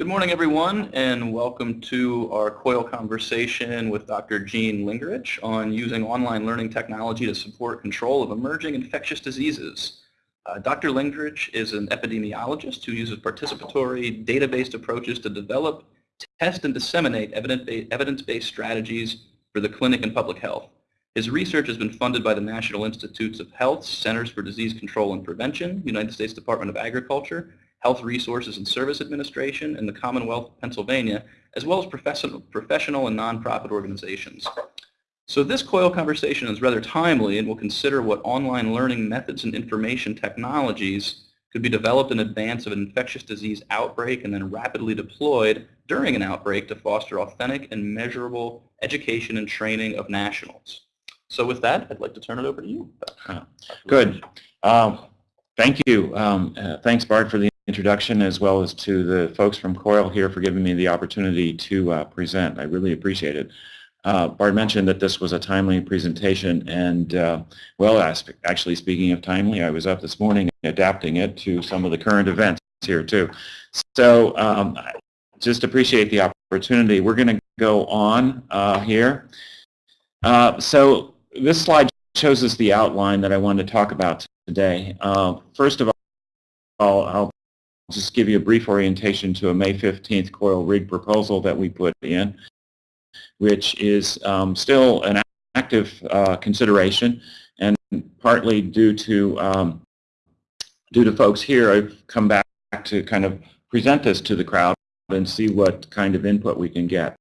Good morning, everyone, and welcome to our COIL conversation with Dr. Gene Lengerich on using online learning technology to support control of emerging infectious diseases. Uh, Dr. Lengerich is an epidemiologist who uses participatory, data-based approaches to develop, test, and disseminate evidence-based strategies for the clinic and public health. His research has been funded by the National Institutes of Health, Centers for Disease Control and Prevention, United States Department of Agriculture, Health Resources and Service Administration, and the Commonwealth of Pennsylvania, as well as professional, professional and nonprofit organizations. So this COIL conversation is rather timely and will consider what online learning methods and information technologies could be developed in advance of an infectious disease outbreak and then rapidly deployed during an outbreak to foster authentic and measurable education and training of nationals. So with that, I'd like to turn it over to you. Good. Um, thank you. Um, uh, thanks, Bart, for the introduction as well as to the folks from COIL here for giving me the opportunity to uh, present. I really appreciate it. Uh, Bart mentioned that this was a timely presentation and uh, well, actually speaking of timely, I was up this morning adapting it to some of the current events here too. So um, just appreciate the opportunity. We're going to go on uh, here. Uh, so this slide shows us the outline that I wanted to talk about today. Uh, first of all, I'll just give you a brief orientation to a May 15th COIL rig proposal that we put in, which is um, still an active uh, consideration and partly due to um, due to folks here, I've come back to kind of present this to the crowd and see what kind of input we can get.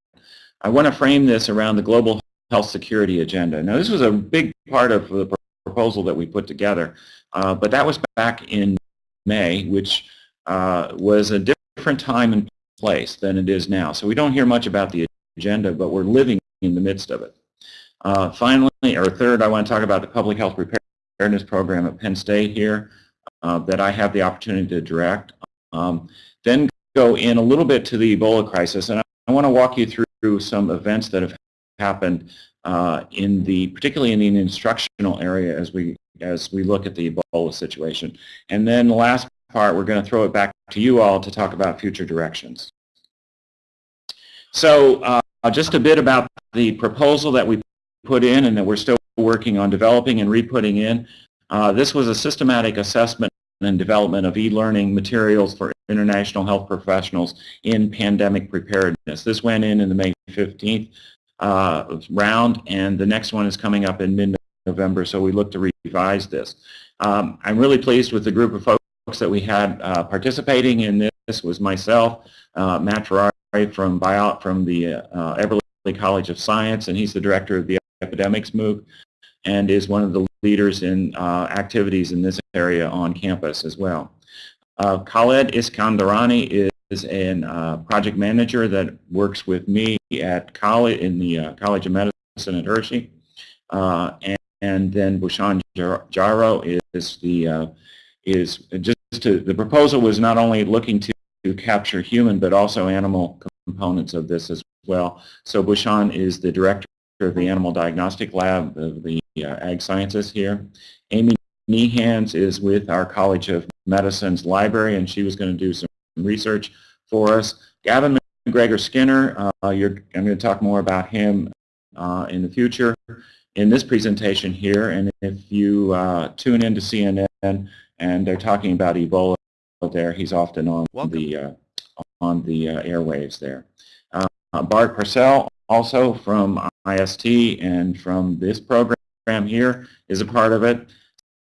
I want to frame this around the global health security agenda. Now this was a big part of the proposal that we put together, uh, but that was back in May, which uh, was a different time and place than it is now. So we don't hear much about the agenda, but we're living in the midst of it. Uh, finally, or third, I want to talk about the Public Health Preparedness Program at Penn State here uh, that I have the opportunity to direct. Um, then go in a little bit to the Ebola crisis, and I, I want to walk you through some events that have happened uh, in the, particularly in the instructional area as we as we look at the Ebola situation. And then last part, we're going to throw it back to you all to talk about future directions. So uh, just a bit about the proposal that we put in and that we're still working on developing and re-putting in. Uh, this was a systematic assessment and development of e-learning materials for international health professionals in pandemic preparedness. This went in in the May 15th uh, round, and the next one is coming up in mid-November, so we look to revise this. Um, I'm really pleased with the group of folks that we had uh, participating in this. This was myself, uh, Matt Ferrari from Bio from the uh, Eberly College of Science, and he's the director of the Epidemics MOOC and is one of the leaders in uh, activities in this area on campus as well. Uh, Khaled Iskandarani is a uh, project manager that works with me at college in the uh, College of Medicine at Hershey, uh, and, and, then Bhushan Jayarao is the uh, is just to the proposal was not only looking to, to capture human but also animal components of this as well. So Bhushan is the director of the Animal Diagnostic Lab of the uh, Ag Sciences here. Amy Knehans is with our College of Medicine's library, and she was going to do some research for us. Gavin McGregor Skinner, uh, I'm going to talk more about him uh, in the future in this presentation here. And if you uh, tune into CNN and they're talking about Ebola there, he's often on Welcome. the uh, on the uh, airwaves there. Uh, Bart Pursel, also from IST and from this program here, is a part of it.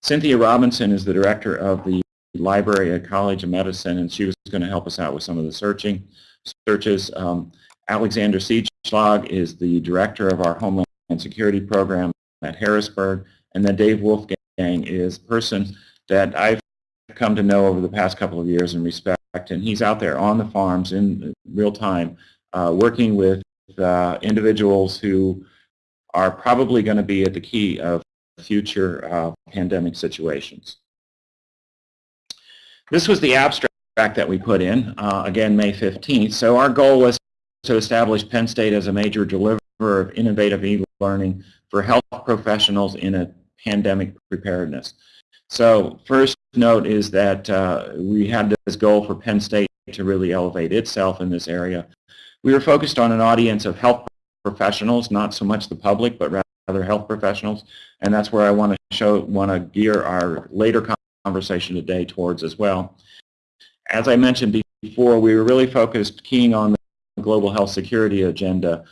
Cynthia Robinson is the director of the library at College of Medicine, and she was going to help us out with some of the searching searches. Um, Alexander Siedschlag is the director of our Homeland Security program at Harrisburg, and then Dave Wolfgang is a person that I've come to know over the past couple of years and respect, and he's out there on the farms in real time uh, working with uh, individuals who are probably going to be at the key of future uh, pandemic situations. This was the abstract that we put in, uh, again, May 15th. So our goal was to establish Penn State as a major deliverer of innovative e-learning for health professionals in a pandemic preparedness. So first note is that uh, we had this goal for Penn State to really elevate itself in this area. We were focused on an audience of health professionals, not so much the public, but rather health professionals, and that's where I want to show, want to gear our later conversation today towards as well. As I mentioned before, we were really focused, keying on the global health security agenda,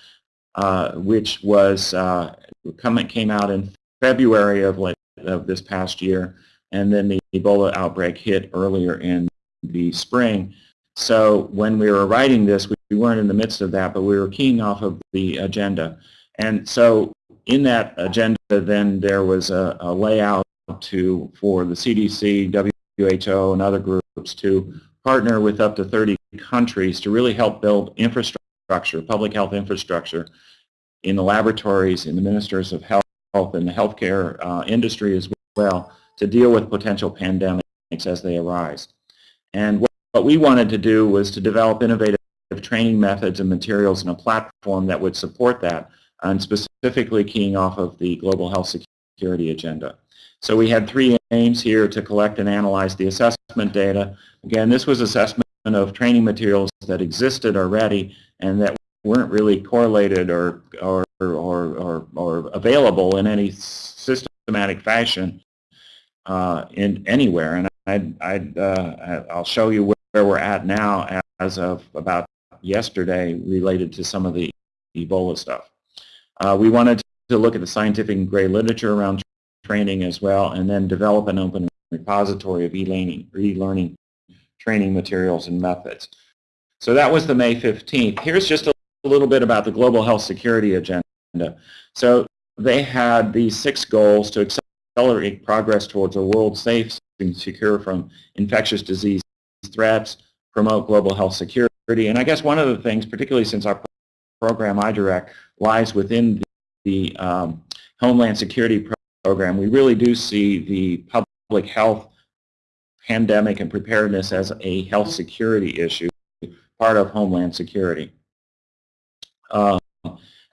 uh, which was uh, coming, came out in February of, of this past year, and then the Ebola outbreak hit earlier in the spring. So when we were writing this, we weren't in the midst of that, but we were keying off of the agenda. And so in that agenda, then there was a, a layout to for the CDC, WHO, and other groups to partner with up to 30 countries to really help build infrastructure, public health infrastructure in the laboratories, in the ministers of health, and the healthcare uh, industry as well to deal with potential pandemics as they arise. And what, what we wanted to do was to develop innovative training methods and materials and a platform that would support that and specifically keying off of the global health security agenda. So we had three aims here to collect and analyze the assessment data. Again, this was assessment of training materials that existed already and that weren't really correlated or, or, or, or, or available in any systematic fashion uh, in anywhere. And I'd, I'd, uh, I'll show you where we're at now as of about yesterday related to some of the Ebola stuff. Uh, we wanted to look at the scientific and gray literature around training as well and then develop an open repository of e-learning e training materials and methods. So that was the May 15th. Here's just a little bit about the Global Health Security Agenda. So they had these six goals to accelerate progress towards a world safe and secure from infectious disease threats, promote global health security, and I guess one of the things, particularly since our program iDirect lies within the, the um, Homeland Security program, we really do see the public health pandemic and preparedness as a health security issue, part of Homeland Security. Uh,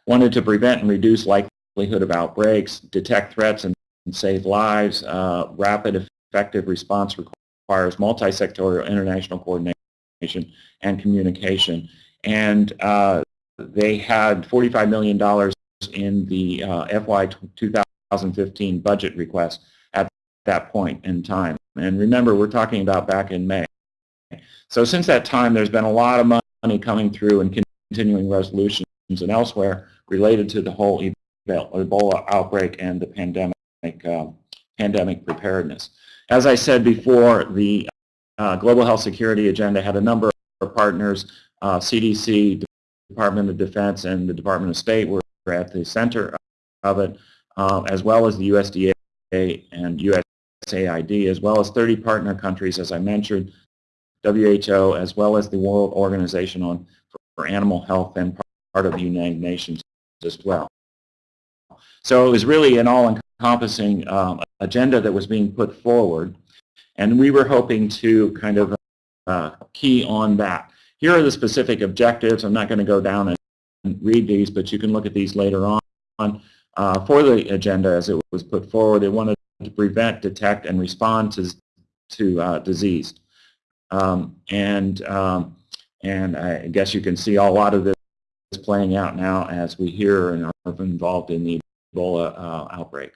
wanted to prevent and reduce likelihood of outbreaks, detect threats and, and save lives. Uh, rapid, effective response requires multi-sectorial international coordination and communication. And uh, they had $45 million in the uh, FY 2015 budget request at that point in time. And remember, we're talking about back in May. So since that time, there's been a lot of money coming through and continuing resolutions and elsewhere related to the whole Ebola outbreak and the pandemic, uh, pandemic preparedness. As I said before, the uh, Global Health Security Agenda had a number of partners, uh, CDC, Department of Defense, and the Department of State were at the center of it, uh, as well as the USDA and USAID, as well as 30 partner countries, as I mentioned, WHO, as well as the World Organization on, for Animal Health and part of the United Nations as well. So it was really an all-encompassing um, agenda that was being put forward. And we were hoping to kind of uh, key on that. Here are the specific objectives. I'm not going to go down and read these, but you can look at these later on. Uh, for the agenda as it was put forward, they wanted to prevent, detect, and respond to, to uh, disease. Um, and, um, and I guess you can see a lot of this playing out now as we hear and are involved in the Ebola uh, outbreak.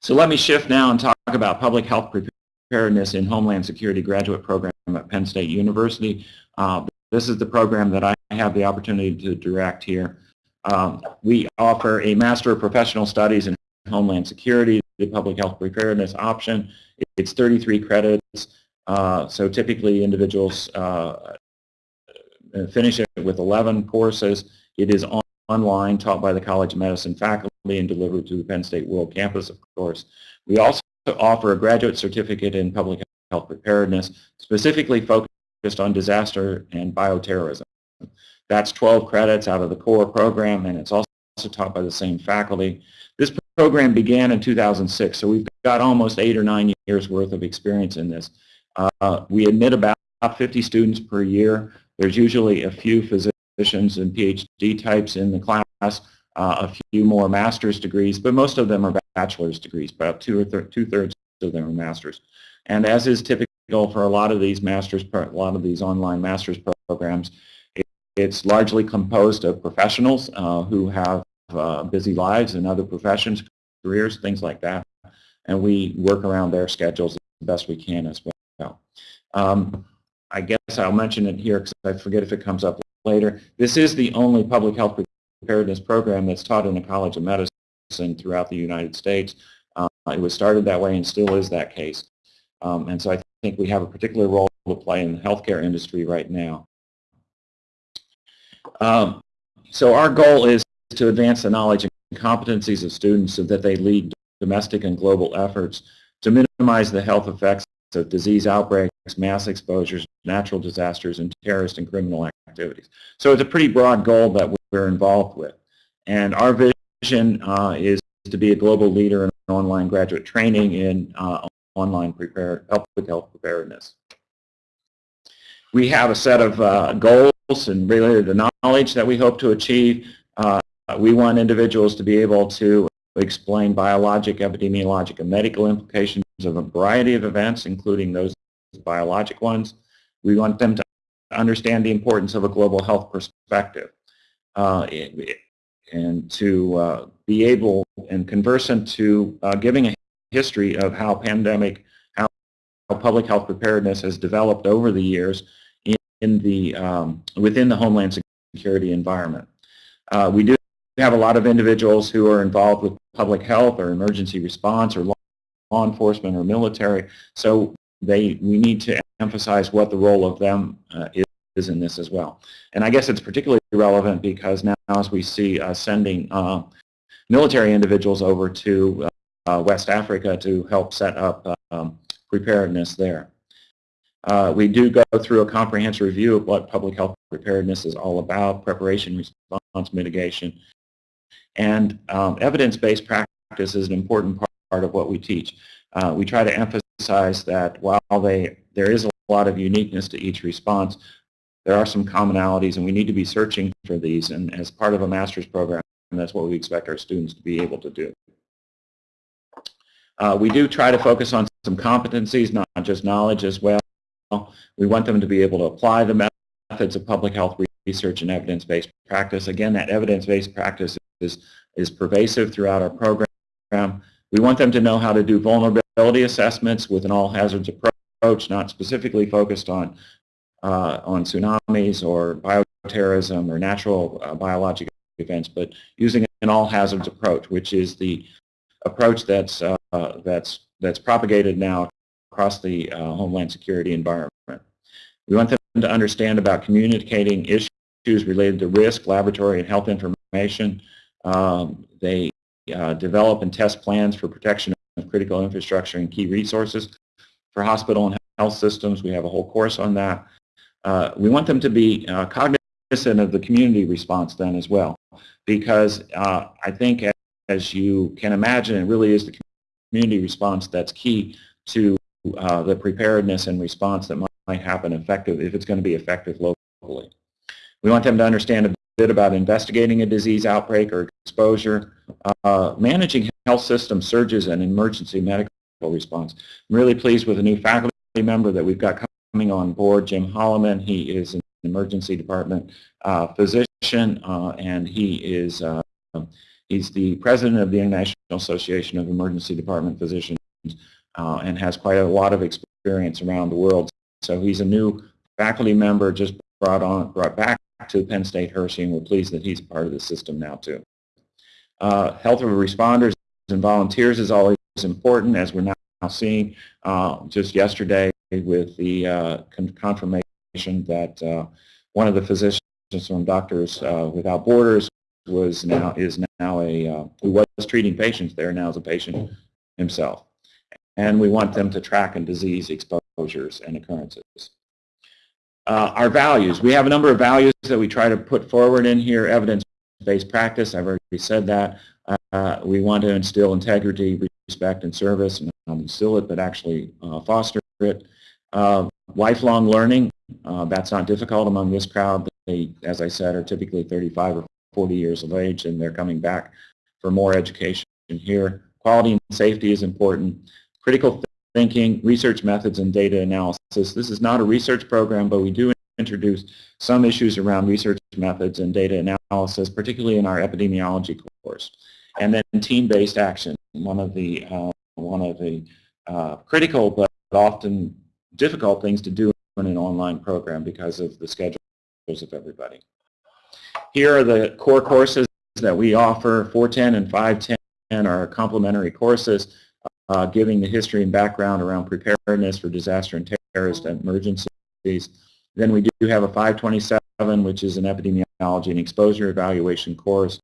So let me shift now and talk about public health preparedness in Homeland Security graduate program at Penn State University. Uh, this is the program that I have the opportunity to direct here. Um, we offer a Master of Professional Studies in Homeland Security, the Public Health Preparedness option. It's 33 credits, uh, so typically individuals uh, finish it with 11 courses. It is on online, taught by the College of Medicine faculty and delivered to the Penn State World Campus, of course. We also offer a graduate certificate in public health preparedness, specifically focused on disaster and bioterrorism. That's 12 credits out of the core program, and it's also taught by the same faculty. This program began in 2006, so we've got almost eight or nine years worth of experience in this. Uh, we admit about 50 students per year. There's usually a few physicians and PhD types in the class, uh, a few more master's degrees, but most of them are bachelor's degrees, about two or two-thirds of them are master's. And as is typical for a lot of these masters, a lot of these online master's programs. It- It's largely composed of professionals uh, who have uh, busy lives and other professions, careers, things like that. And we work around their schedules the best we can as well. Um, I guess I'll mention it here because I forget if it comes up later. This is the only public health preparedness program that's taught in the College of Medicine throughout the United States. Uh, it was started that way and still is that case. Um, and so I think we have a particular role to play in the healthcare industry right now. Um, so our goal is to advance the knowledge and competencies of students so that they lead domestic and global efforts to minimize the health effects of disease outbreaks, mass exposures, natural disasters, and terrorist and criminal activities. So it's a pretty broad goal that we're involved with. And our vision uh, is to be a global leader in online graduate training in uh, online prepare, health preparedness. We have a set of uh, goals and related to knowledge that we hope to achieve. Uh, we want individuals to be able to explain biologic, epidemiologic, and medical implications of a variety of events, including those biologic ones. We want them to understand the importance of a global health perspective uh, and to uh, be able and conversant to uh, giving a history of how pandemic, how, public health preparedness has developed over the years in, in the, um, within the Homeland Security environment. Uh, we do have a lot of individuals who are involved with public health or emergency response or law, enforcement or military, so they, we need to emphasize what the role of them uh, is is in this as well. And I guess it's particularly relevant because now as we see uh, sending uh, military individuals over to uh, West Africa to help set up um, preparedness there. Uh, we do go through a comprehensive review of what public health preparedness is all about, preparation, response, mitigation, and um, evidence-based practice is an important part of what we teach. Uh, we try to emphasize that while they, there is a lot of uniqueness to each response, there are some commonalities and we need to be searching for these and as part of a master's program that's what we expect our students to be able to do. Uh, we do try to focus on some competencies, not just knowledge as well. We want them to be able to apply the methods of public health research and evidence-based practice. Again, that evidence-based practice is, is pervasive throughout our program. We want them to know how to do vulnerability assessments with an all hazards approach, not specifically focused on, uh, on tsunamis or bioterrorism or natural uh, biological events, but using an all hazards approach, which is the approach that's, uh, that's, that's propagated now across the uh, Homeland Security environment. We want them to understand about communicating issues related to risk, laboratory, and health information. Um, they uh, develop and test plans for protection of critical infrastructure and key resources for hospital and health systems. We have a whole course on that. Uh, we want them to be uh, cognizant of the community response then as well because uh, I think as you can imagine, it really is the community response that's key to uh, the preparedness and response that might happen effective if it's going to be effective locally. We want them to understand bit about investigating a disease outbreak or exposure, uh, managing health system surges and emergency medical response. I'm really pleased with a new faculty member that we've got coming on board, Jim Holloman. He is an emergency department uh, physician uh, and he is uh, he's the president of the International Association of Emergency Department Physicians uh, and has quite a lot of experience around the world. So he's a new faculty member just brought on brought back to Penn State Hershey, and we're pleased that he's part of the system now too. Uh, health of responders and volunteers is always important, as we're now seeing uh, just yesterday with the uh, con confirmation that uh, one of the physicians from Doctors uh, Without Borders was now is now a uh, who was treating patients there now is a patient himself, and we want them to track and disease exposures and occurrences. Uh, our values. We have a number of values that we try to put forward in here. Evidence-based practice, I've already said that. Uh, we want to instill integrity, respect, and service, and not instill it, but actually uh, foster it. Uh, lifelong learning, uh, that's not difficult among this crowd. They, as I said, are typically 35 or 40 years of age, and they're coming back for more education here. Quality and safety is important. Critical thinking, research methods, and data analysis. This is not a research program, but we do introduce some issues around research methods and data analysis, particularly in our epidemiology course. And then team-based action, one of the, uh, one of the uh, critical but often difficult things to do in an online program because of the schedules of everybody. Here are the core courses that we offer. 410 and 510 are complementary courses uh, giving the history and background around preparedness for disaster and terrorist emergencies. Then we do have a 527, which is an epidemiology and exposure evaluation course.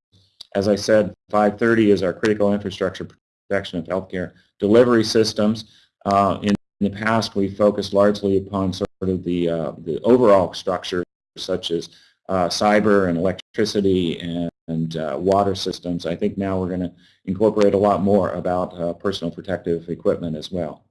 As I said, 530 is our critical infrastructure protection of healthcare delivery systems. Uh, in the past, we focused largely upon sort of the, uh, the overall structure, such as uh, cyber and electricity and, and uh, water systems. I think now we're going to incorporate a lot more about uh, personal protective equipment as well.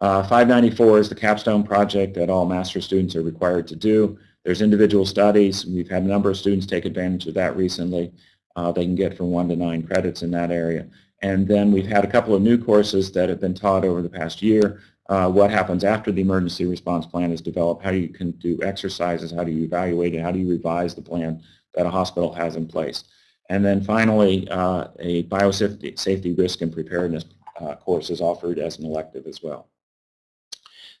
Uh, 594 is the capstone project that all master students are required to do. There's individual studies. We've had a number of students take advantage of that recently. Uh, they can get from one to nine credits in that area. And then we've had a couple of new courses that have been taught over the past year. Uh, what happens after the emergency response plan is developed, how do you can do exercises, how do you evaluate it, how do you revise the plan that a hospital has in place. And then finally, uh, a biosafety safety risk and preparedness uh, course is offered as an elective as well.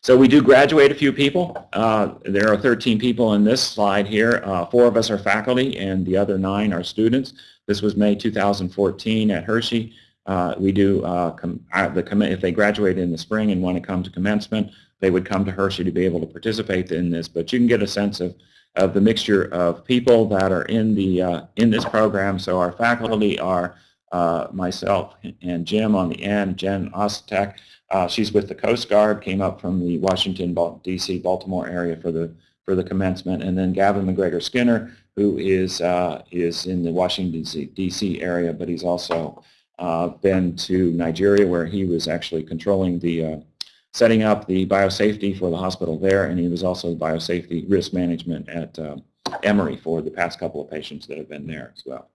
So we do graduate a few people. Uh, there are 13 people in this slide here. Uh, four of us are faculty and the other nine are students. This was May 2014 at Hershey. Uh, we do, uh, the if they graduate in the spring and want to come to commencement, they would come to Hershey to be able to participate in this. But you can get a sense of, of the mixture of people that are in, the, uh, in this program. So our faculty are myself and Jim on the end, Jen Ostek, uh, she's with the Coast Guard, came up from the Washington, D.C., Baltimore area for the for the commencement, and then Gavin McGregor Skinner, who is uh, is in the Washington D.C. area, but he's also uh, been to Nigeria, where he was actually controlling the uh, setting up the biosafety for the hospital there, and he was also biosafety risk management at uh, Emory for the past couple of patients that have been there as well.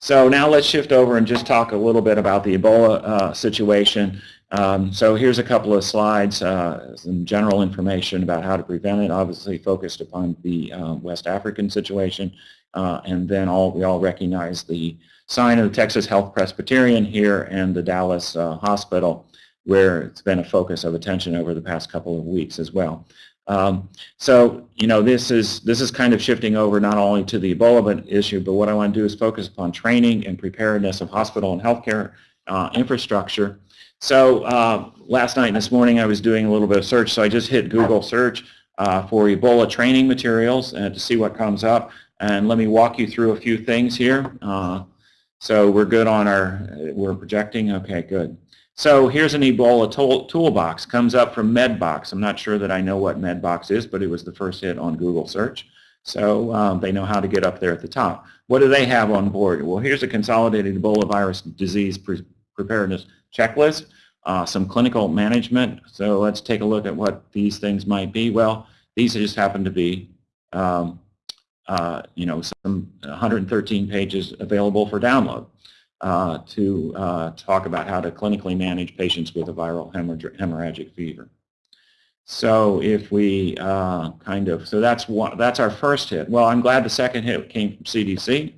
So now let's shift over and just talk a little bit about the Ebola uh, situation. Um, so here's a couple of slides, uh, some general information about how to prevent it, obviously focused upon the uh, West African situation. Uh, and then all we all recognize the sign of the Texas Health Presbyterian here and the Dallas uh, Hospital, where it's been a focus of attention over the past couple of weeks as well. Um, so, you know, this is this is kind of shifting over not only to the Ebola issue, but what I want to do is focus upon training and preparedness of hospital and healthcare uh, infrastructure so uh, last night and this morning I was doing a little bit of search, so I just hit Google search uh, for Ebola training materials uh, to see what comes up. And let me walk you through a few things here. Uh, so we're good on our, we're projecting, okay, good. So here's an Ebola tool, toolbox, comes up from MedBox. I'm not sure that I know what MedBox is, but it was the first hit on Google search. So um, they know how to get up there at the top. What do they have on board? Well, here's a consolidated Ebola virus disease pre preparedness checklist, uh, some clinical management. So let's take a look at what these things might be. Well, these just happen to be, um, uh, you know, some 113 pages available for download uh, to uh, talk about how to clinically manage patients with a viral hemorrhagic fever. So if we uh, kind of, so that's one, that's our first hit. Well, I'm glad the second hit came from CDC.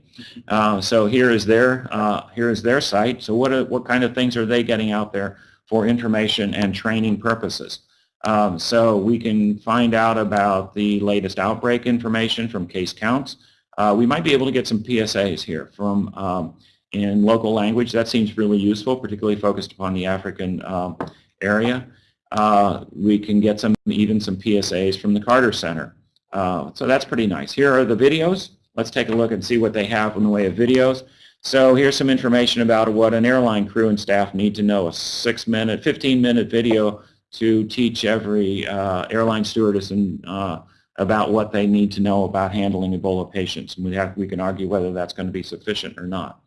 Uh, so here is their uh, here is their site. So what are, what kind of things are they getting out there for information and training purposes? Um, so we can find out about the latest outbreak information from case counts. Uh, we might be able to get some PSAs here from um, in local language. That seems really useful, particularly focused upon the African um, area. Uh, we can get some even some PSAs from the Carter Center. Uh, so that's pretty nice. Here are the videos. Let's take a look and see what they have in the way of videos. So here's some information about what an airline crew and staff need to know. A six-minute, 15-minute video to teach every uh, airline stewardess and, uh, about what they need to know about handling Ebola patients. And we, have, we can argue whether that's going to be sufficient or not.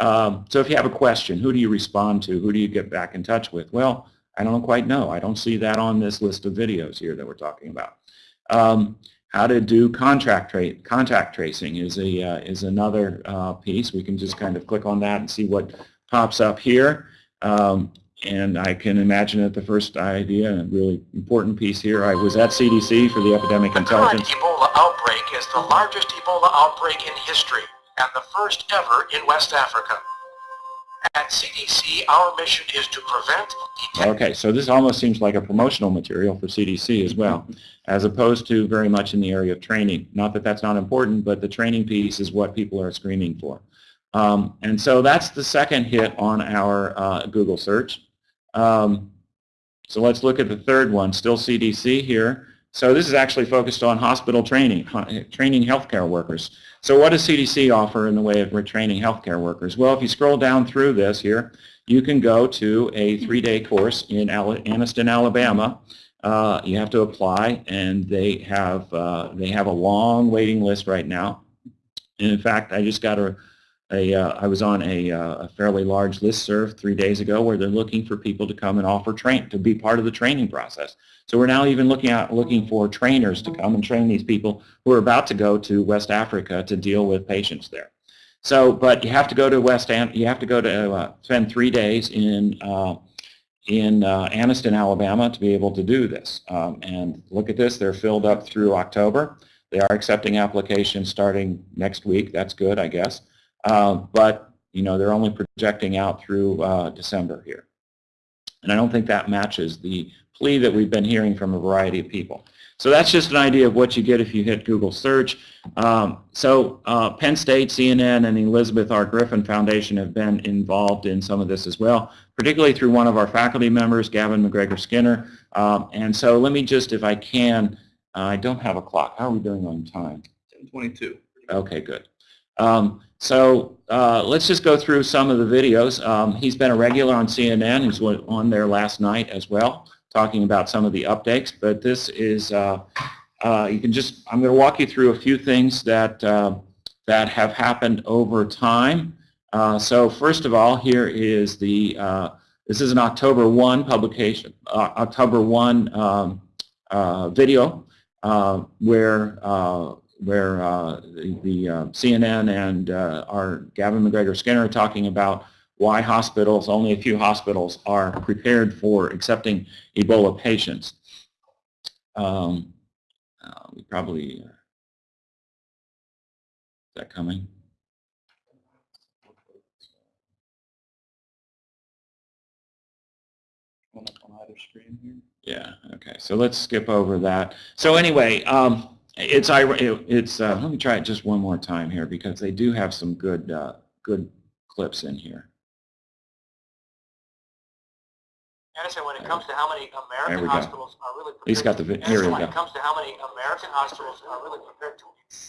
Um, so if you have a question, who do you respond to? Who do you get back in touch with? Well, I don't quite know. I don't see that on this list of videos here that we're talking about. Um, how to do contract tra contact tracing is a uh, is another uh, piece. We can just kind of click on that and see what pops up here. Um, and I can imagine that the first idea, and a really important piece here, I was at CDC for the epidemic The current intelligence. Ebola outbreak is the largest Ebola outbreak in history and the first ever in West Africa. At CDC, our mission is to prevent, Okay, so this almost seems like a promotional material for CDC as well, as opposed to very much in the area of training. Not that that's not important, but the training piece is what people are screaming for. Um, and so that's the second hit on our uh, Google search. Um, so let's look at the third one, still CDC here. So this is actually focused on hospital training, training healthcare workers. So what does CDC offer in the way of retraining healthcare workers? Well, if you scroll down through this here, you can go to a three-day course in Anniston, Alabama. Uh, you have to apply, and they have uh, they have a long waiting list right now. And in fact, I just got a, a uh, I was on a, uh, a fairly large listserv three days ago where they're looking for people to come and offer train to be part of the training process. So we're now even looking at looking for trainers to come and train these people who are about to go to West Africa to deal with patients there. So, but you have to go to West you have to go to uh, spend three days in uh, in uh, Anniston, Alabama to be able to do this. Um, and look at this, they're filled up through October. They are accepting applications starting next week. That's good, I guess. Uh, but, you know, they're only projecting out through uh, December here. And I don't think that matches the plea that we've been hearing from a variety of people. So that's just an idea of what you get if you hit Google search. Um, so uh, Penn State, CNN, and the Elizabeth R. Griffin Foundation have been involved in some of this as well, particularly through one of our faculty members, Gavin McGregor Skinner. Um, and so let me just, if I can, uh, I don't have a clock. How are we doing on time? 1022. Okay, good. Um, so uh, let's just go through some of the videos. Um, he's been a regular on CNN. He was on there last night as well, talking about some of the updates. But this is, uh, uh, you can just, I'm going to walk you through a few things that, uh, that have happened over time. Uh, so first of all, here is the, uh, this is an October 1 publication, October 1 um, video where where uh, the, the uh, CNN and uh, our Gavin McGregor Skinner are talking about why hospitals, only a few hospitals, are prepared for accepting Ebola patients. Um, uh, we probably, uh, is that coming? On either screen here. Yeah, okay, so let's skip over that. So anyway, um, it's, it's, uh, let me try it just one more time here because they do have some good, uh, good clips in here. Edison, when it comes to how many American we go. hospitals are really prepared. He's got the, vi- here Edison, we when go. it comes to how many American hospitals are really prepared to.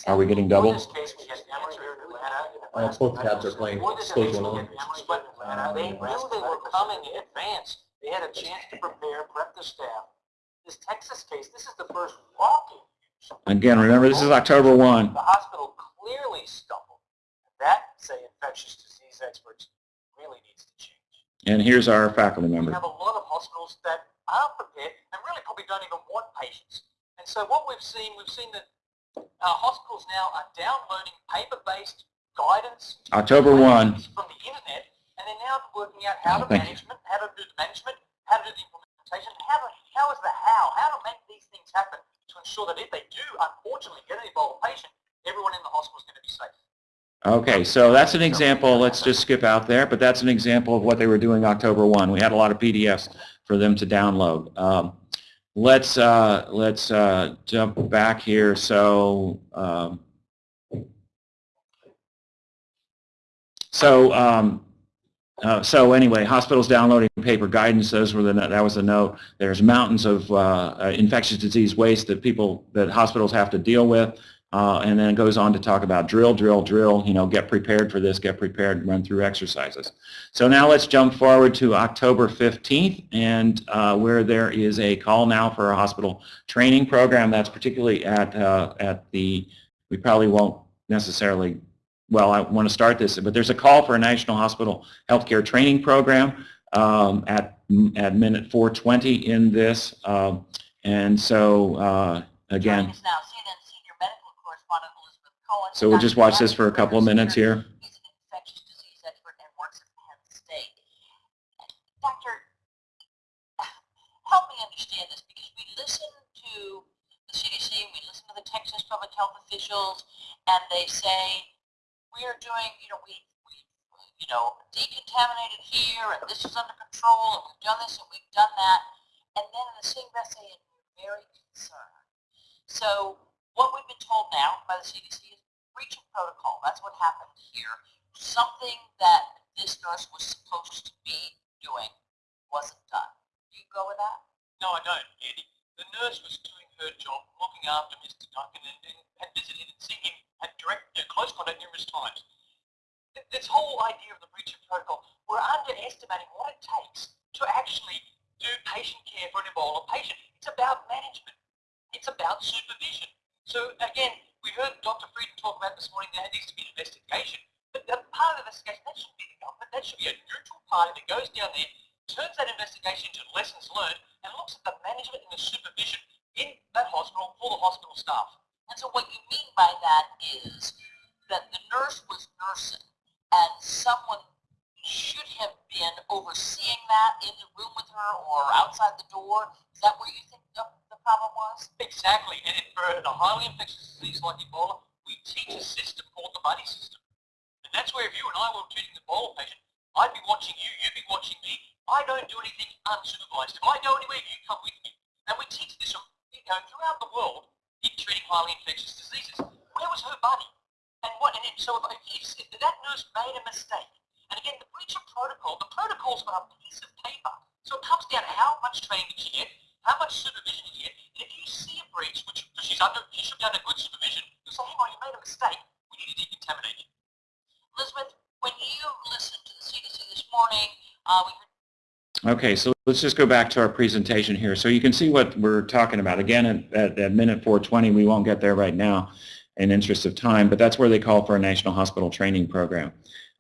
Are we getting In double? this case, we get Emory here in Atlanta. Uh, both tabs are playing stage one in Emory, but Atlanta, They knew they were coming in advance. They had a chance to prepare, prep the staff. This Texas case, this is the first walk-in. Again, remember, this is October 1. The hospital clearly stumbled. That, say infectious disease experts, really needs to change. And here's our faculty member. We have a lot of hospitals that aren't prepared and really probably don't even want patients. And so what we've seen, we've seen that uh, hospitals now are downloading paper-based guidance October 1. from the internet, and they're now working out how Oh, to you. management, how to do the management, how to do the implementation, how to, how is the how, how to make these things happen to ensure that if they do unfortunately get an Ebola patient, everyone in the hospital is going to be safe. Okay, so that's an example, let's just skip out there, but that's an example of what they were doing October 1. We had a lot of PDFs for them to download. Um, let's uh, let's uh, jump back here. So um, so um, uh, so anyway, hospitals downloading paper guidance. Those were the that was the note. There's mountains of uh, uh, infectious disease waste that people that hospitals have to deal with. Uh, and then it goes on to talk about drill, drill, drill, you know, get prepared for this, get prepared, run through exercises. So now let's jump forward to October 15th and uh, where there is a call now for a hospital training program that's particularly at, uh, at the, we probably won't necessarily, well, I want to start this, but there's a call for a national hospital healthcare training program um, at, at minute 420 in this. Um, and so, uh, again, now, CNN senior medical correspondent Elizabeth Cohen. So we'll just watch this for a couple of minutes here. He's an infectious disease expert and works at Penn State. Doctor, help me understand this because we listen to the CDC, we listen to the Texas public health officials, and they say we're doing, you know, we, we, you know, decontaminated here, and this is under control, and we've done this and we've done that, and then in the same breath saying we're very concerned. So what we've been told now by the CDC is breach of protocol. That's what happened here. Something that this nurse was supposed to be doing wasn't done. Do you go with that? No, I don't, Andy. The nurse was doing her job, looking after Mr. Duncan, and, and had visited and seen him at direct, know, close contact numerous times. Th- This whole idea of the breach of protocol, we're underestimating what it takes to actually do patient care for an Ebola patient. It's about management. It's about supervision. So again, we heard Dr. Frieden talk about this morning there needs to be an investigation. But the part of the investigation, that shouldn't be the government. That should be a neutral party that goes down there, turns that investigation into lessons learned, and looks at the management and the supervision in that hospital for the hospital staff. And so what you mean by that is that the nurse was nursing and someone should have been overseeing that in the room with her or outside the door. Is that where you think the, the problem was? Exactly. And for a highly infectious disease like Ebola, we teach a system called the buddy system. And that's where if you and I were treating the Ebola patient, I'd be watching you, you'd be watching me. I don't do anything unsupervised. If I go anywhere, you come with me. And we teach this you know, throughout the world in treating highly infectious diseases. Where was her buddy? And what? And so if, if, if that nurse made a mistake, and again, the breach of protocol, the protocol's on a piece of paper. So it comes down to how much training did she get, how much supervision did she get. And if you see a breach, which she's under, she should be under good supervision, you say, hang on, you made a mistake. We need to decontaminate you. Elizabeth, when you listened to the CDC this morning, uh, we heard Okay, so let's just go back to our presentation here. So you can see what we're talking about. Again, at, at, minute 420, we won't get there right now in interest of time, but that's where they call for a national hospital training program.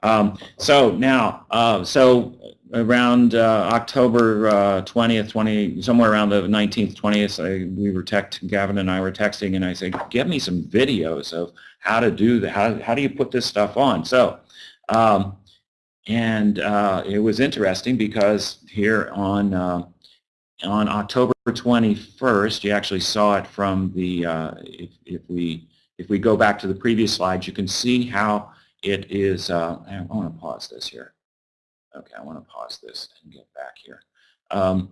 Um, so now, uh, so around uh, October uh, 20th, 20, somewhere around the 19th, 20th, I, we were text, Gavin and I were texting, and I said, "Give me some videos of how to do that. How, how do you put this stuff on?" So, um, and uh, it was interesting because here on uh, on October 21st, you actually saw it from the uh, if, if we if we go back to the previous slides, you can see how it is, uh, I want to pause this here. Okay, I want to pause this and get back here. Um,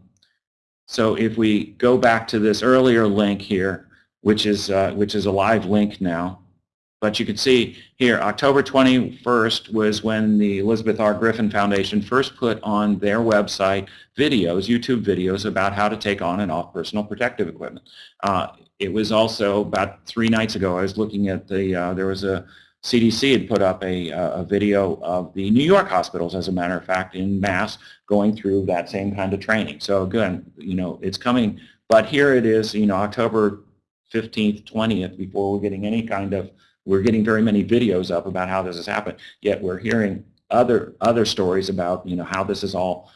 so if we go back to this earlier link here, which is, uh, which is a live link now, but you can see here, October 21st was when the Elizabeth R. Griffin Foundation first put on their website videos, YouTube videos about how to take on and off personal protective equipment. Uh, it was also about three nights ago, I was looking at the, uh, there was a CDC had put up a, a video of the New York hospitals, as a matter of fact, in mass going through that same kind of training. So again, you know, it's coming, but here it is, you know, October 15th, 20th, before we're getting any kind of, we're getting very many videos up about how this has happened, yet we're hearing other other stories about, you know, how this is all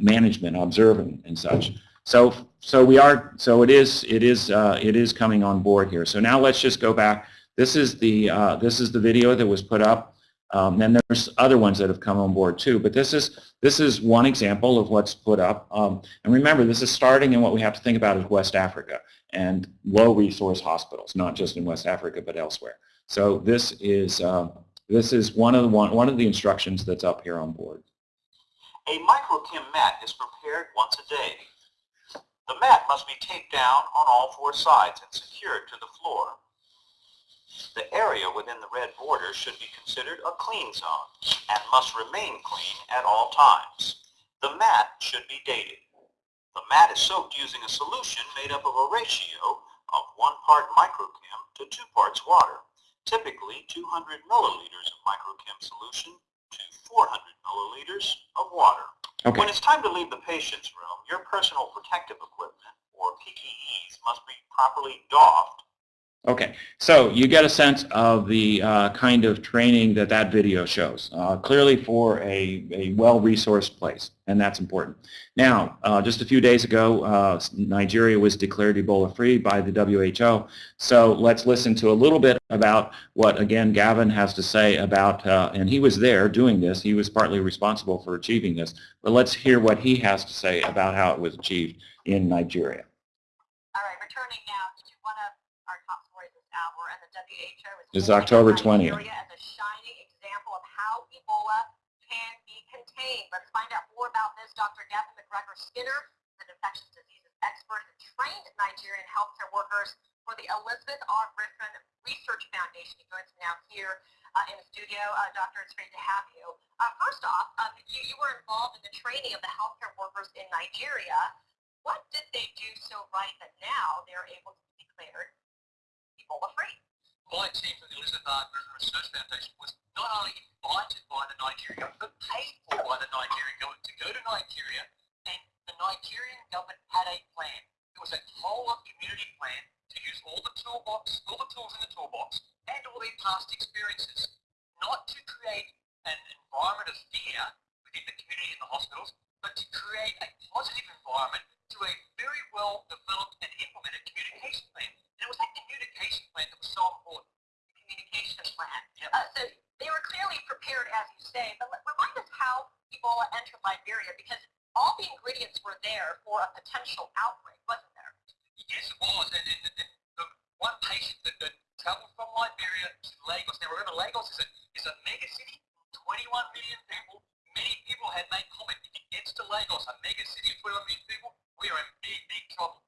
management, observing and such. So, so we are, so it is, it is, uh, it is coming on board here. So now let's just go back this is the uh, this is the video that was put up. Um, and there's other ones that have come on board too. But this is this is one example of what's put up. Um, and remember, this is starting in what we have to think about is West Africa and low resource hospitals, not just in West Africa but elsewhere. So this is uh, this is one of the one one of the instructions that's up here on board. A microchem mat is prepared once a day. The mat must be taped down on all four sides and secured to the floor. The area within the red border should be considered a clean zone and must remain clean at all times. The mat should be dated. The mat is soaked using a solution made up of a ratio of one part microchem to two parts water, typically 200 milliliters of microchem solution to 400 milliliters of water. Okay. When it's time to leave the patient's room, your personal protective equipment, or PPEs, must be properly doffed Okay, so you get a sense of the uh, kind of training that that video shows, uh, clearly for a, a well-resourced place, and that's important. Now, uh, just a few days ago, uh, Nigeria was declared Ebola-free by the WHO, so let's listen to a little bit about what, again, Gavin has to say about, uh, and he was there doing this, he was partly responsible for achieving this, but let's hear what he has to say about how it was achieved in Nigeria. All right, returning now to one of our top stories this hour, and the WHO is This is holding October 20th. Nigeria as a shining example of how Ebola can be contained. Let's find out more about this. Dr. Gavin McGregor Skinner, an infectious diseases expert who trained Nigerian healthcare workers for the Elizabeth R. Griffin Research Foundation. He joins me now here uh, in the studio. Uh, doctor, it's great to have you. Uh, first off, um, you, you were involved in the training of the healthcare workers in Nigeria. What did they do so right that now they're able to be declared Ebola-free? My team from the Elizabeth R. Griffin Research Foundation was not only invited by the Nigerian government, but paid for by the Nigerian government to go to Nigeria, and the Nigerian government had a plan. It was a whole of community plan to use all the toolbox, all the tools in the toolbox, and all their past experiences, not to create an environment of fear within the community and the hospitals, but to create a positive environment to a very well developed and implemented communication plan. And it was that communication plan that was so important. communication plan. Uh, so they were clearly prepared, as you say, but remind us how Ebola entered Liberia because all the ingredients were there for a potential outbreak, wasn't there? Yes, it was. And, and, and the one patient that, that traveled from Liberia to Lagos. Now remember, Lagos is a, is a mega city, 21 million people. Many people had made comment, if it gets to Lagos, a mega city of 21 million people, we are in big, big trouble.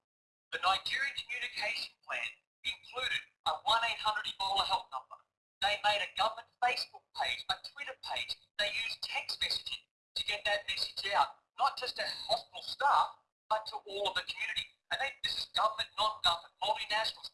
The Nigerian communication plan included a 1-800 Ebola help number. They made a government Facebook page, a Twitter page. They used text messaging to get that message out, not just to hospital staff, but to all of the community. And they, this is government, non-government, multinationals,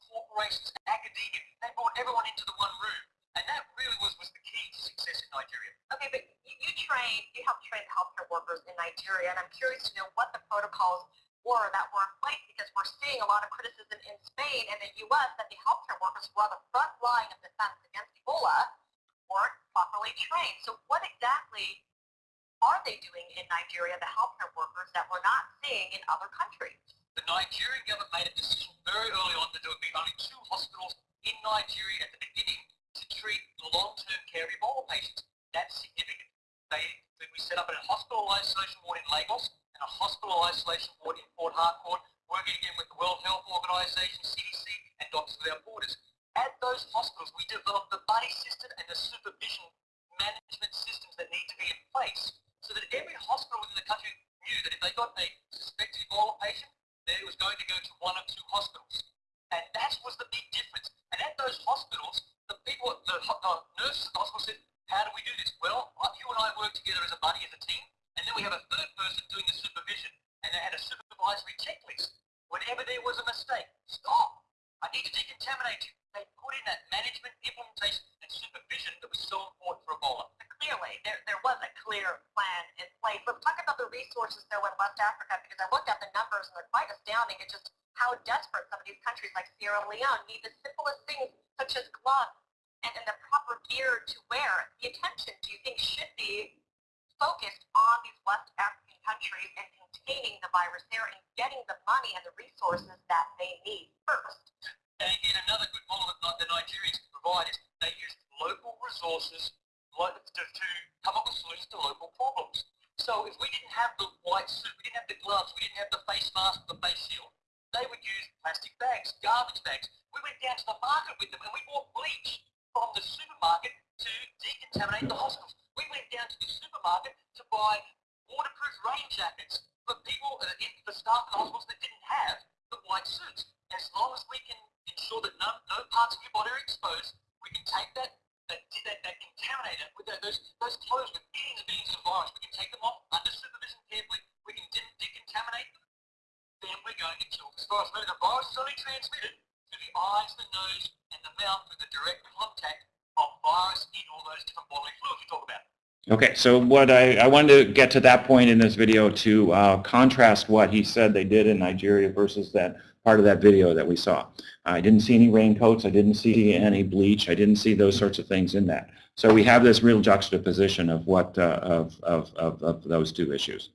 Okay, so what I, I wanted to get to that point in this video to uh, contrast what he said they did in Nigeria versus that part of that video that we saw. I didn't see any raincoats, I didn't see any bleach, I didn't see those sorts of things in that. So we have this real juxtaposition of what uh, of, of, of, of those two issues.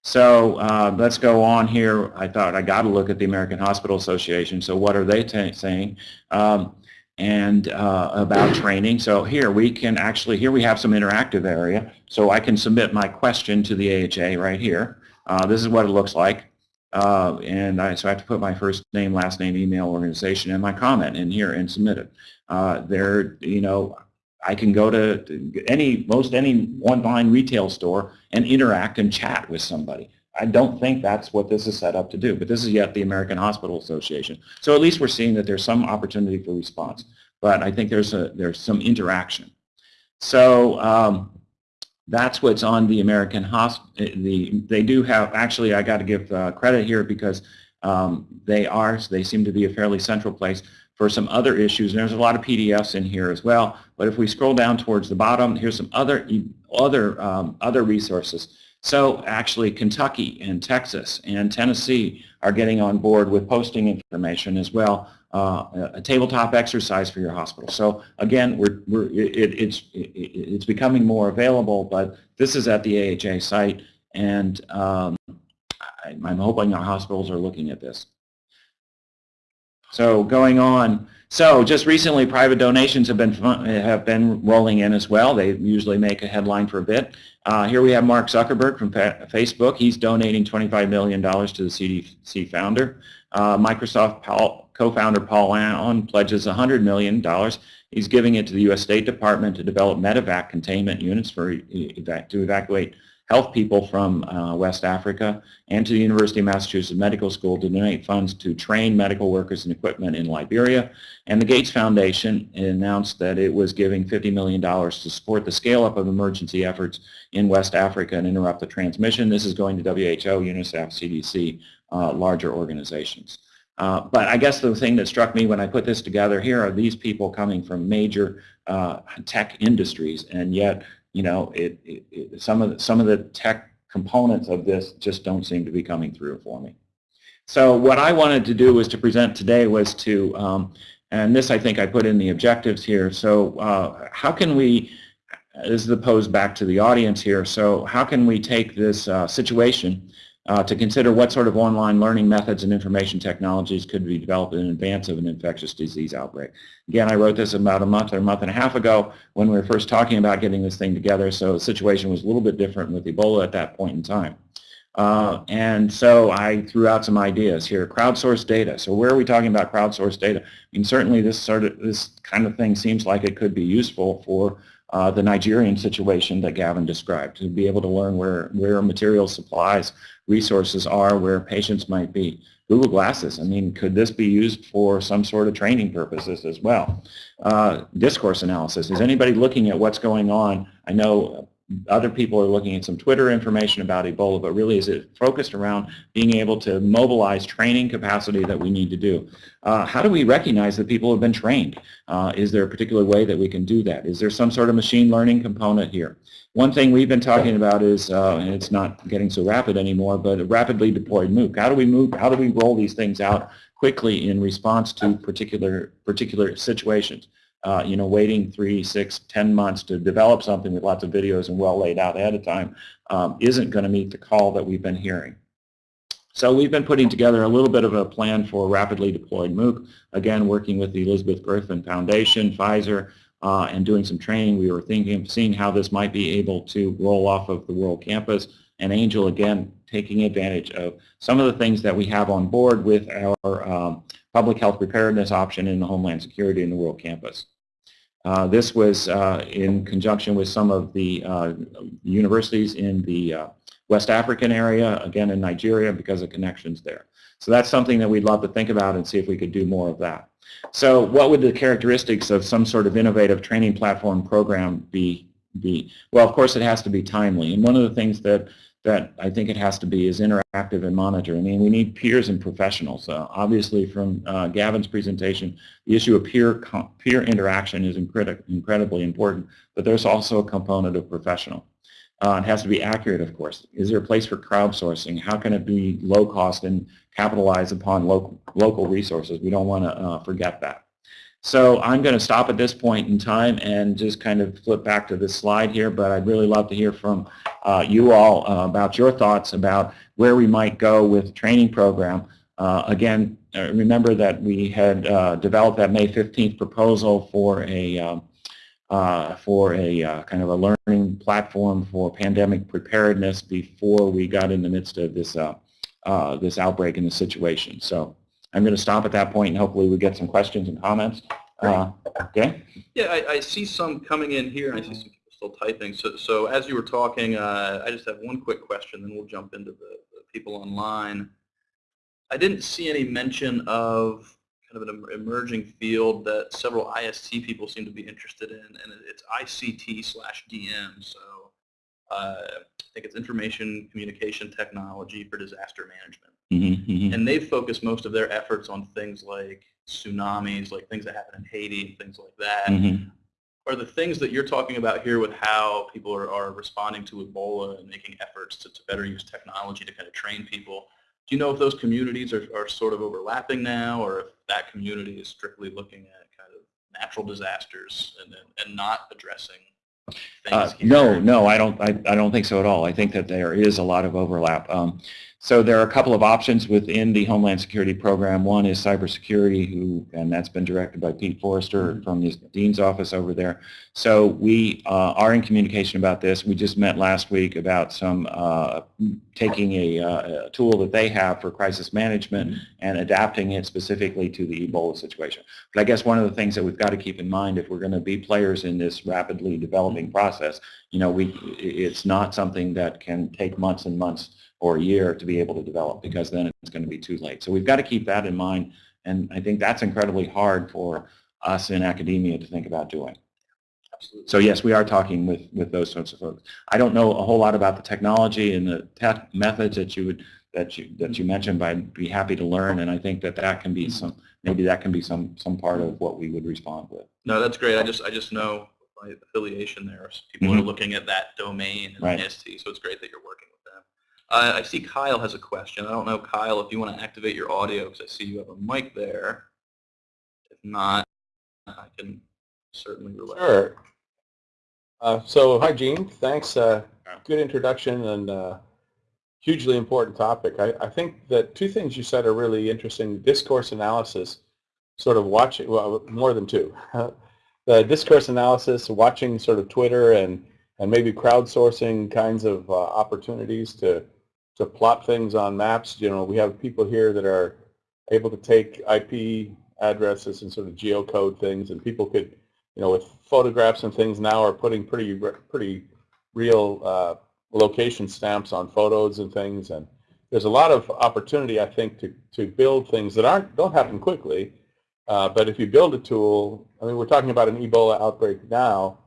So uh, let's go on here. I thought I got to look at the American Hospital Association. So what are they saying? Um, and uh, about training. So here we can actually, here we have some interactive area. So I can submit my question to the AHA right here. Uh, this is what it looks like. Uh, and I, so I have to put my first name, last name, email, organization, and my comment in here and submit it. Uh, there, you know, I can go to any, most any online retail store and interact and chat with somebody. I don't think that's what this is set up to do, but this is yet the American Hospital Association. So at least we're seeing that there's some opportunity for response, but I think there's a there's some interaction. So um, that's what's on the American Hospital. The they do have actually I got to give uh, credit here because um, they are they seem to be a fairly central place for some other issues. And there's a lot of PDFs in here as well. But if we scroll down towards the bottom, here's some other other um, other resources. So actually Kentucky and Texas and Tennessee are getting on board with posting information as well, uh, a tabletop exercise for your hospital. So again, we're, we're, it, it's, it, it's becoming more available, but this is at the AHA site and um, I, I'm hoping our hospitals are looking at this. So going on, so just recently private donations have been have been rolling in as well. They usually make a headline for a bit. Uh, here we have Mark Zuckerberg from Facebook. He's donating $25 million to the CDC founder. Uh, Microsoft co-founder Paul Allen pledges $100 million. He's giving it to the U.S. State Department to develop medevac containment units for to evacuate health people from uh, West Africa and to the University of Massachusetts Medical School to donate funds to train medical workers and equipment in Liberia. And the Gates Foundation announced that it was giving $50 million to support the scale-up of emergency efforts in West Africa and interrupt the transmission. This is going to WHO, UNICEF, CDC, uh, larger organizations. Uh, but I guess the thing that struck me when I put this together here are these people coming from major uh, tech industries, and yet you know, it, it, it, some of the, some of the tech components of this just don't seem to be coming through for me. So what I wanted to do was to present today was to, um, and this I think I put in the objectives here. So uh, how can we, this is posed back to the audience here. So how can we take this uh, situation uh, to consider what sort of online learning methods and information technologies could be developed in advance of an infectious disease outbreak. Again, I wrote this about a month or a month and a half ago when we were first talking about getting this thing together, so the situation was a little bit different with Ebola at that point in time. Uh, and so I threw out some ideas here. Crowdsourced data. So where are we talking about crowdsourced data? I mean, certainly this sort of this kind of thing seems like it could be useful for uh, the Nigerian situation that Gavin described, to be able to learn where, where material supplies, resources are, where patients might be. Google Glasses, I mean, could this be used for some sort of training purposes as well? Uh, discourse analysis, is anybody looking at what's going on? I know other people are looking at some Twitter information about Ebola, but really is it focused around being able to mobilize training capacity that we need to do? Uh, how do we recognize that people have been trained? Uh, is there a particular way that we can do that? Is there some sort of machine learning component here? One thing we've been talking about is, uh, and it's not getting so rapid anymore, but rapidly deployed MOOC. How do we move, how do we roll these things out quickly in response to particular, particular situations? Uh, you know, waiting three, six, ten months to develop something with lots of videos and well laid out ahead of time um, isn't going to meet the call that we've been hearing. So we've been putting together a little bit of a plan for rapidly deployed MOOC, again working with the Elizabeth Griffin Foundation, Pfizer, uh, and doing some training. We were thinking of seeing how this might be able to roll off of the World Campus, and Angel again taking advantage of some of the things that we have on board with our um, public health preparedness option in the Homeland Security in the World Campus. Uh, this was uh, in conjunction with some of the uh, universities in the uh, West African area, again in Nigeria because of connections there. So that's something that we'd love to think about and see if we could do more of that. So what would the characteristics of some sort of innovative training platform program be? be? Well, of course it has to be timely. And one of the things that that I think it has to be is interactive and monitor. I mean, we need peers and professionals. Uh, obviously, from uh, Gavin's presentation, the issue of peer peer interaction is incredibly important, but there's also a component of professional. Uh, it has to be accurate, of course. Is there a place for crowdsourcing? How can it be low cost and capitalize upon local, local resources? We don't want to uh, forget that. So I'm going to stop at this point in time and just kind of flip back to this slide here, but I'd really love to hear from uh, you all uh, about your thoughts about where we might go with the training program. Uh, again, uh, remember that we had uh, developed that May 15th proposal for a um, uh, for a kind of a learning platform for pandemic preparedness before we got in the midst of this this outbreak and the situation. So I'm going to stop at that point and hopefully we get some questions and comments. Uh, okay? Yeah, I, I see some coming in here, and I see some people still typing. So, so as you were talking, uh, I just have one quick question, then we'll jump into the, the people online. I didn't see any mention of kind of an emerging field that several IST people seem to be interested in, and it's ICT slash DM. So uh, I think it's information communication technology for disaster management. Mhm, mhm. And they focus most of their efforts on things like tsunamis, like things that happen in Haiti and things like that. Mhm. Are the things that you're talking about here with how people are, are responding to Ebola and making efforts to, to better use technology to kind of train people, do you know if those communities are, are sort of overlapping now or if that community is strictly looking at kind of natural disasters and, and, and not addressing Uh. No, no, I don't, I, I don't think so at all. I think that there is a lot of overlap. Um, so there are a couple of options within the Homeland Security program. One is cybersecurity, who, and that's been directed by Pete Forrester from the Dean's office over there. So we uh, are in communication about this. We just met last week about some, uh, taking a, uh, a tool that they have for crisis management and adapting it specifically to the Ebola situation. But I guess one of the things that we've got to keep in mind if we're going to be players in this rapidly developing process, you know, we, it's not something that can take months and months or a year to be able to develop because then it's going to be too late. So we've got to keep that in mind and I think that's incredibly hard for us in academia to think about doing. Absolutely. So yes, we are talking with, with those sorts of folks. I don't know a whole lot about the technology and the tech methods that you would that you that you mentioned, but I'd be happy to learn, and I think that that can be some maybe that can be some some part of what we would respond with. No, that's great. I just I just know my affiliation there. So people are Mhm. looking at that domain in Right. IST, so it's great that you're working. Uh, I see Kyle has a question. I don't know, Kyle, if you want to activate your audio because I see you have a mic there. If not, I can certainly relay. Sure. Uh, so, hi, Gene. Thanks. Uh, good introduction and uh, hugely important topic. I, I think that two things you said are really interesting. Discourse analysis, sort of watching, well, more than two. the discourse analysis, watching sort of Twitter and, and maybe crowdsourcing kinds of uh, opportunities to, to plot things on maps. You know, we have people here that are able to take IP addresses and sort of geocode things and people could you know, with photographs and things now are putting pretty pretty real uh, location stamps on photos and things, and there's a lot of opportunity, I think, to to build things that aren't don't happen quickly, uh, but if you build a tool, I mean, we're talking about an Ebola outbreak now,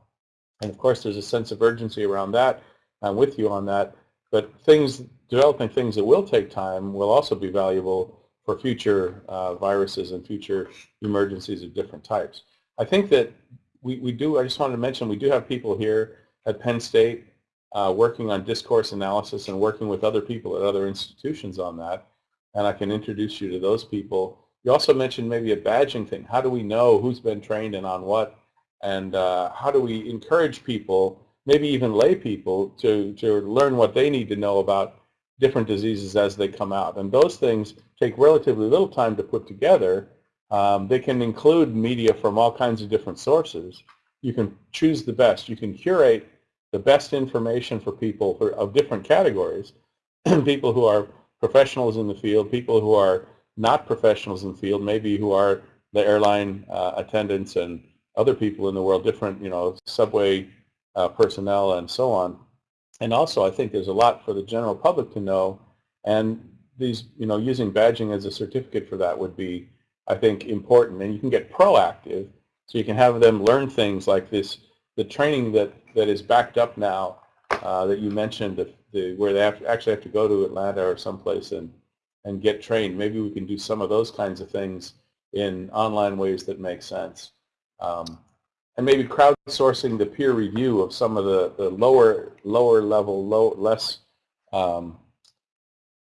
and of course, there's a sense of urgency around that. I'm with you on that, but things developing things that will take time will also be valuable for future uh, viruses and future emergencies of different types. I think that we, we do, I just wanted to mention, we do have people here at Penn State uh, working on discourse analysis and working with other people at other institutions on that. And I can introduce you to those people. You also mentioned maybe a badging thing. How do we know who's been trained and on what? And uh, how do we encourage people, maybe even lay people, to, to learn what they need to know about different diseases as they come out? And those things take relatively little time to put together, um, they can include media from all kinds of different sources. You can choose the best. You can curate the best information for people for, of different categories, people who are professionals in the field, people who are not professionals in the field, maybe who are the airline uh, attendants and other people in the world, different, you know, subway uh, personnel and so on. And also, I think there's a lot for the general public to know, and these, you know, using badging as a certificate for that would be I think, important. And you can get proactive, so you can have them learn things like this, the training that, that is backed up now uh, that you mentioned, the, the, where they have actually have to go to Atlanta or someplace and, and get trained. Maybe we can do some of those kinds of things in online ways that make sense. Um, and maybe crowdsourcing the peer review of some of the, the lower lower level, low, less um,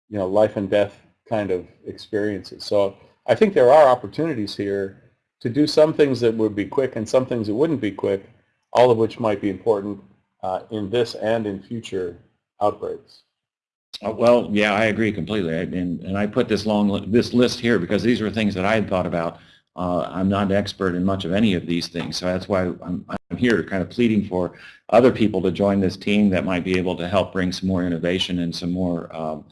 you know, life and death kind of experiences. So I think there are opportunities here to do some things that would be quick and some things that wouldn't be quick, all of which might be important uh, in this and in future outbreaks. Uh, Well, yeah, I agree completely. I- And, and I put this long, li- this list here because these were things that I had thought about. Uh, I'm not an expert in much of any of these things, so that's why I'm, I'm here kind of pleading for other people to join this team that might be able to help bring some more innovation and some more um,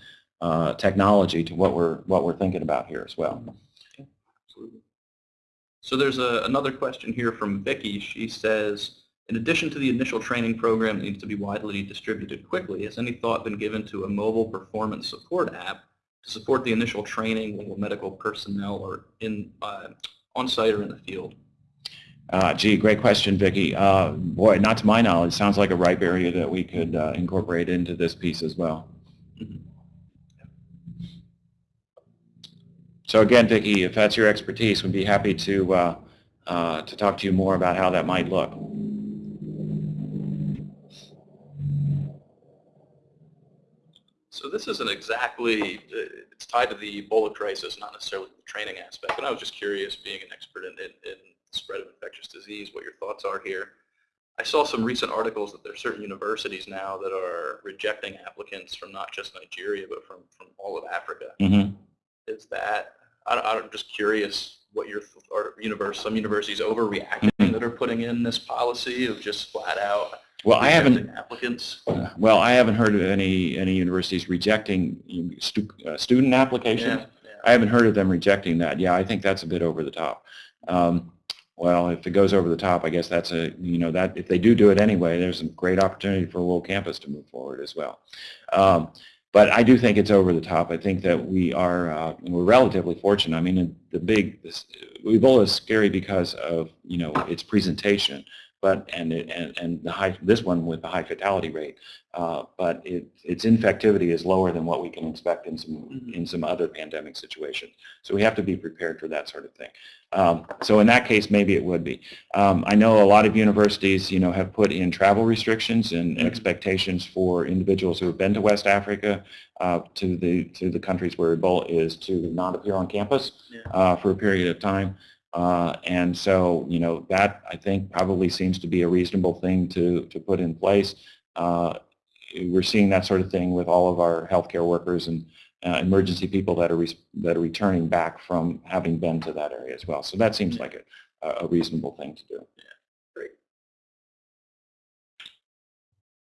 uh, technology to what we're what we're thinking about here as well. Absolutely. So there's a, another question here from Vicky. She says, in addition to the initial training program that needs to be widely distributed quickly, has any thought been given to a mobile performance support app to support the initial training while medical personnel are in uh, on site or in the field? Uh, gee, great question, Vicki. Uh, boy, not to my knowledge, sounds like a ripe area that we could uh, incorporate into this piece as well. Mhm. So again, Vicki, if that's your expertise, we'd be happy to uh, uh, to talk to you more about how that might look. So this isn't exactly, uh, it's tied to the Ebola crisis, not necessarily the training aspect. And I was just curious, being an expert in, in, in spread of infectious disease, what your thoughts are here. I saw some recent articles that there are certain universities now that are rejecting applicants from not just Nigeria, but from, from all of Africa. hmm Is that, I, I'm just curious what your, are universe, some universities overreacting Mhm. that are putting in this policy of just flat out Well, I haven't. applicants? Well, I haven't heard of any any universities rejecting stu- uh, student applications. Yeah, yeah. I haven't heard of them rejecting that. Yeah, I think that's a bit over the top. Um, well, if it goes over the top, I guess that's a, you know, that if they do do it anyway, there's a great opportunity for a little campus to move forward as well. Um, but I do think it's over the top. I think that we are, uh, we're relatively fortunate. I mean, the big, this, Ebola is scary because of, you know, its presentation, but, and, it, and, and the high, this one with the high fatality rate. Uh, but it, its infectivity is lower than what we can expect in some Mhm. in some other pandemic situations. So we have to be prepared for that sort of thing. Um, so in that case, maybe it would be. Um, I know a lot of universities, you know, have put in travel restrictions and Mhm. expectations for individuals who have been to West Africa uh, to the to the countries where Ebola is to not appear on campus Yeah. uh, for a period of time. Uh, and so, you know, that I think probably seems to be a reasonable thing to, to put in place. Uh, we're seeing that sort of thing with all of our healthcare workers and uh, emergency people that are re- that are returning back from having been to that area as well. So that seems like a, a reasonable thing to do. Great.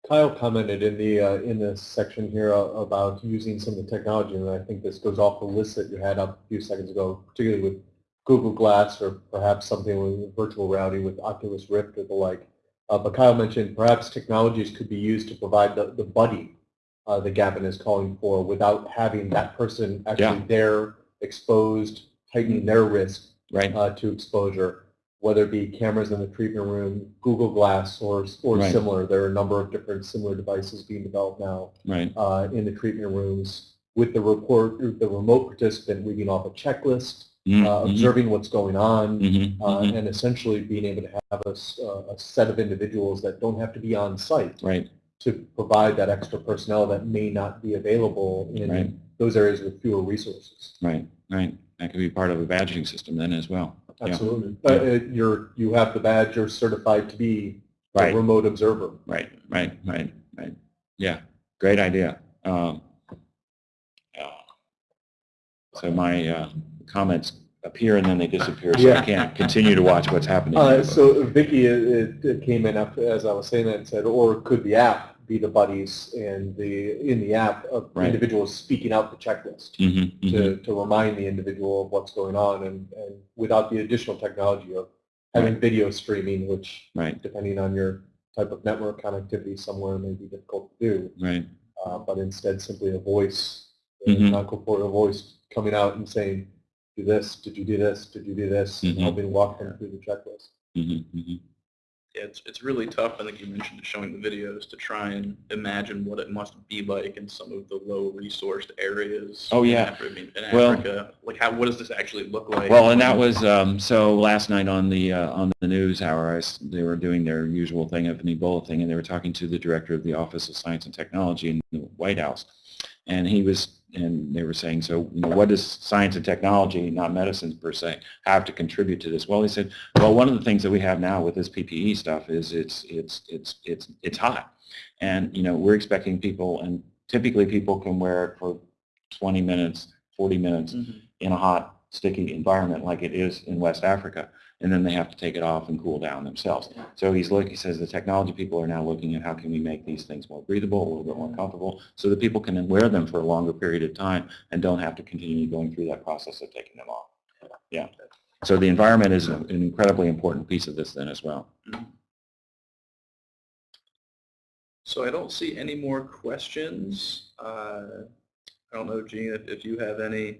Kyle commented in the, uh, in this section here about using some of the technology, and I think this goes off the list that you had up a few seconds ago, particularly with Google Glass or perhaps something with virtual reality with Oculus Rift or the like. Uh, but Kyle mentioned perhaps technologies could be used to provide the, the buddy uh, that Gavin is calling for without having that person actually Yeah. there exposed, tightening their risk Right? uh, to exposure, whether it be cameras in the treatment room, Google Glass, or or Right. similar. There are a number of different similar devices being developed now Right. uh, in the treatment rooms with the report, the remote participant reading off a checklist, Mhm, uh, mhm, observing what's going on, mhm, uh, mhm. and essentially being able to have a, uh, a set of individuals that don't have to be on site Right. to provide that extra personnel that may not be available in Right. those areas with fewer resources. Right. Right. That could be part of a badging system then as well. Yeah. Absolutely. Uh, you're, you have the badge, you're certified to be a remote observer. Right, right, right, right. Yeah, great idea. Um, so my uh, comments appear and then they disappear, so I can't continue to watch what's happening. Uh, so Vicky, it, it came in after, as I was saying that, and said, or could the app be the buddies and the, in the app, of Right. individuals speaking out the checklist Mhm, mhm. to, to remind the individual of what's going on and, and without the additional technology of having video streaming, which Right, depending on your type of network connectivity somewhere may be difficult to do, right, uh, but instead simply a voice, a Mhm. non-corporeal voice coming out and saying, do this, did you do this, did you do this, and Mhm. helping walk them through the checklist. mhm, mhm. Yeah, it's, it's really tough, I think you mentioned showing the videos, to try and imagine what it must be like in some of the low-resourced areas. Oh, in yeah. I mean, in Well- Africa. Like, how, what does this actually look like? Well, and that was, um, so last night on the, uh, on the news hour, I s they were doing their usual thing of an Ebola thing, and they were talking to the director of the Office of Science and Technology in the White House. And he was, and they were saying, so, you know, what does science and technology, not medicine per se, have to contribute to this? Well, he said, well, one of the things that we have now with this PPE stuff is it's, it's, it's, it's, it's hot. And, you know, we're expecting people, and typically people can wear it for 20 minutes, 40 minutes, Mhm. in a hot sticky environment like it is in West Africa, and then they have to take it off and cool down themselves. So he's looking, he says the technology people are now looking at how can we make these things more breathable, a little bit more comfortable, so that people can wear them for a longer period of time and don't have to continue going through that process of taking them off. Yeah. So the environment is an incredibly important piece of this then as well. So I don't see any more questions. Uh, I don't know, Gene, if, if you have any.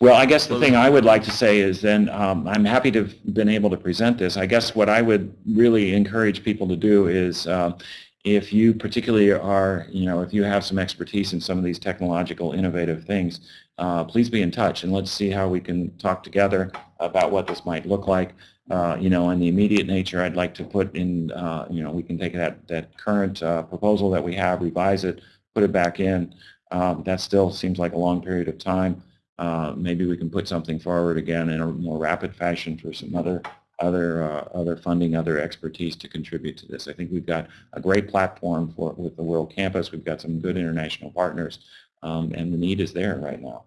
Well, I guess the thing I would like to say is then, um, I'm happy to have been able to present this. I guess what I would really encourage people to do is, um, if you particularly are, you know, if you have some expertise in some of these technological innovative things, uh, please be in touch and let's see how we can talk together about what this might look like. Uh, you know, in the immediate nature, I'd like to put in, uh, you know, we can take that, that current uh, proposal that we have, revise it, put it back in. Um, that still seems like a long period of time. Uh, maybe we can put something forward again in a more rapid fashion for some other other uh, other funding, other expertise to contribute to this. I think we've got a great platform for with the World Campus. We've got some good international partners, um, and the need is there right now.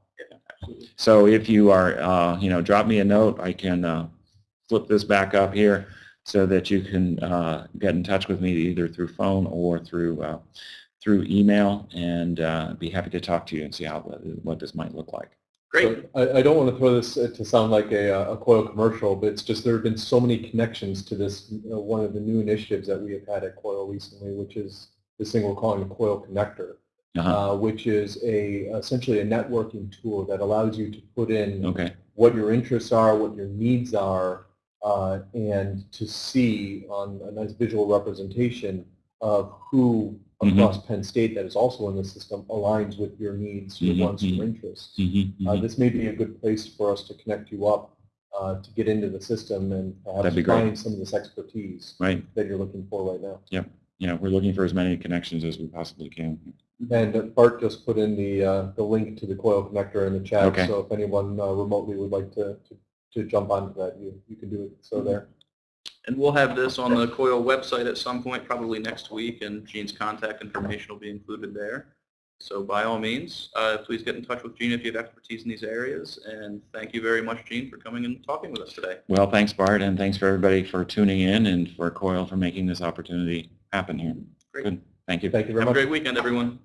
So if you are, uh, you know, drop me a note. I can uh, flip this back up here so that you can uh, get in touch with me either through phone or through uh, through email, and uh, be happy to talk to you and see how what this might look like. Great. So I, I don't want to throw this uh, to sound like a, uh, a COIL commercial, but it's just there have been so many connections to this, you know, one of the new initiatives that we have had at COIL recently, which is this thing we're calling the COIL Connector, Uh-huh. uh, which is a essentially a networking tool that allows you to put in Okay. what your interests are, what your needs are, uh, and to see on a nice visual representation of who Mhm. across Penn State that is also in the system aligns with your needs, your Mhm, wants, your interests. Mhm, Uh, mhm. this may be a good place for us to connect you up uh, to get into the system and perhaps That'd be great. find some of this expertise Right. that you're looking for right now. Yep. know, we're looking for as many connections as we possibly can. And uh, Bart just put in the uh, the link to the coil connector in the chat, Okay. so if anyone uh, remotely would like to, to to jump onto that, you you can do it. So there. And we'll have this on the COIL website at some point, probably next week, and Gene's contact information will be included there. So by all means, uh, please get in touch with Gene if you have expertise in these areas. And thank you very much, Gene, for coming and talking with us today. Well, thanks, Bart, and thanks for everybody for tuning in and for COIL for making this opportunity happen here. Great. Good. Thank you. Thank you very much. Have a much. great weekend, everyone.